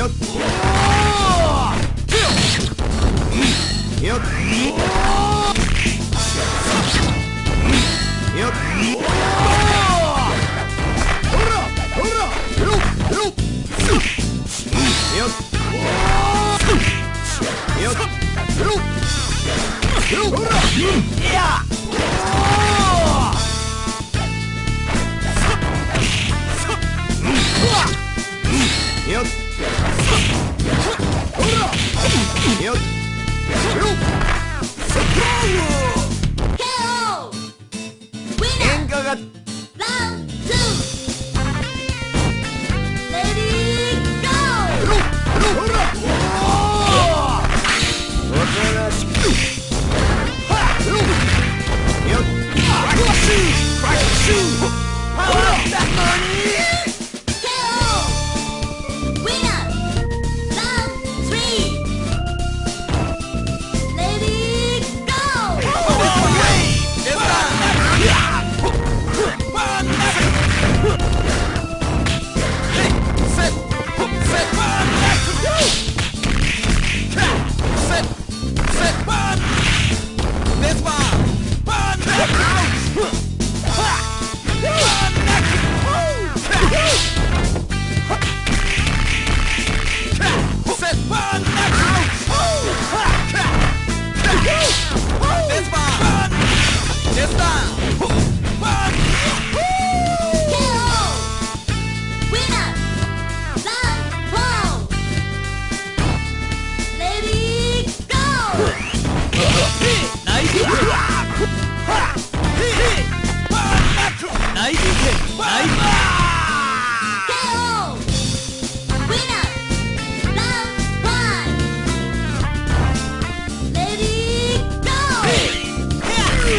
よっ。よっ。よっ。よっ。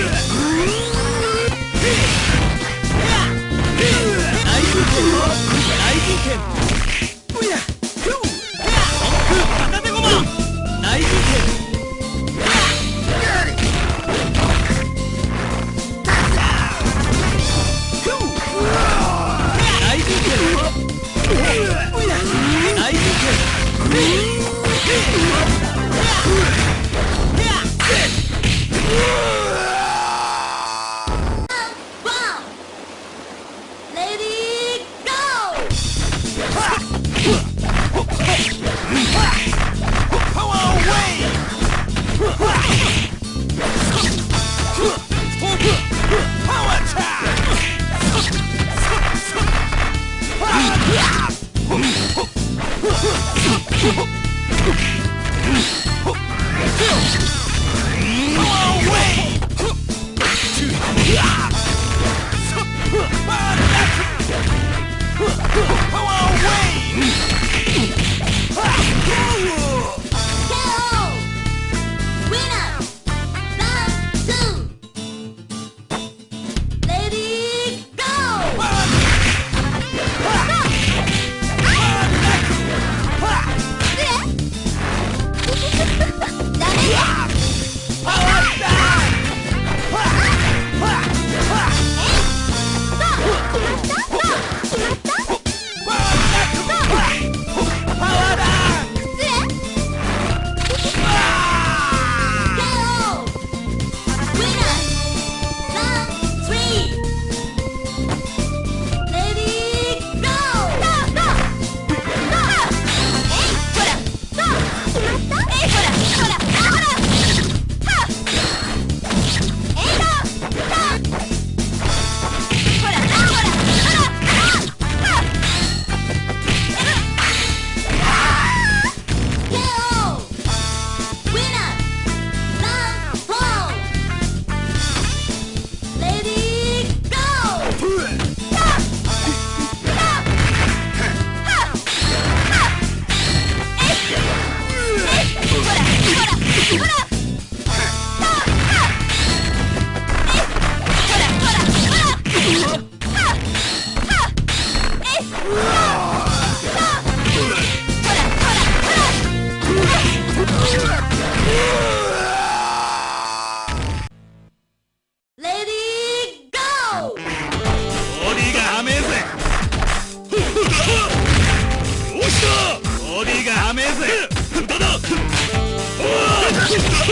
Yeah.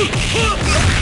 Huh!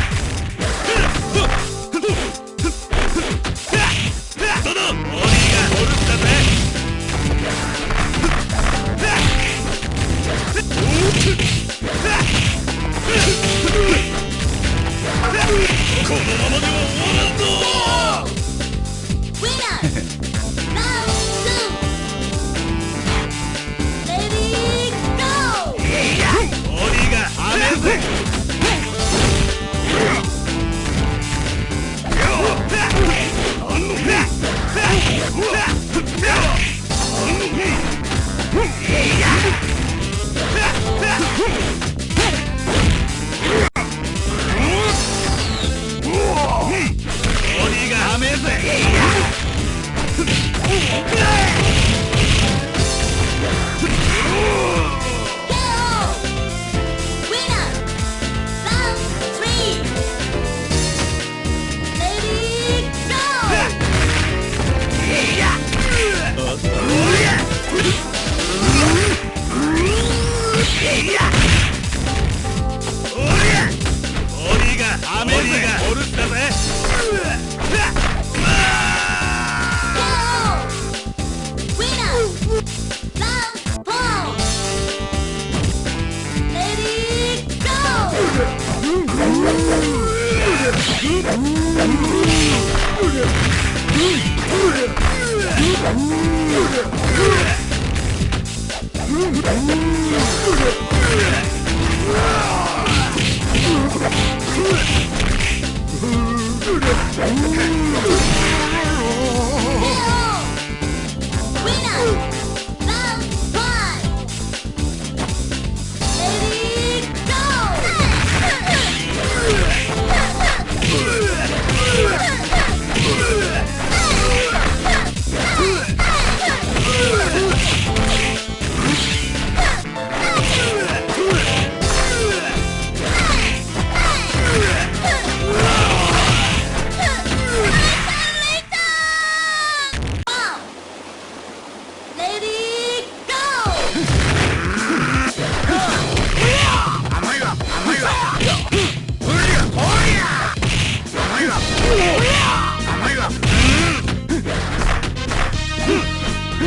Woo!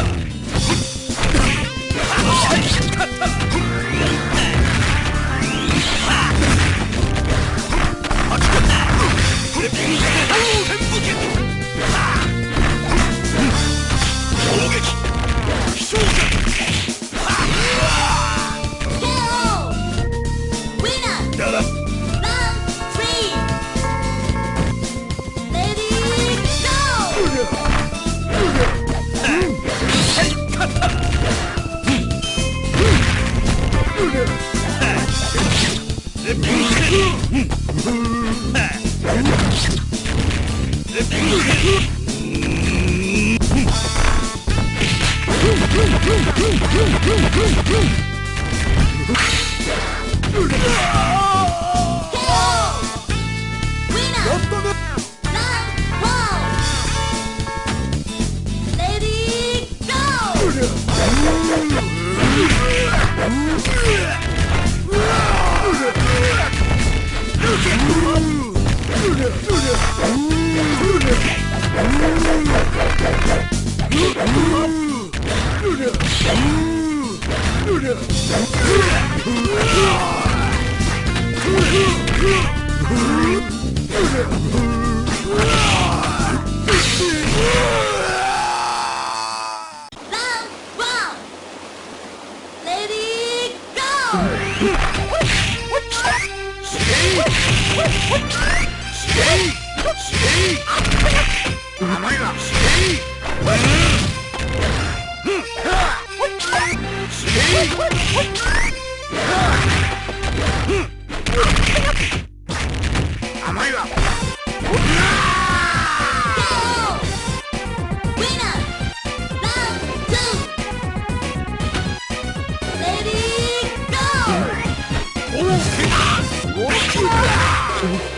Huh. What? Bye.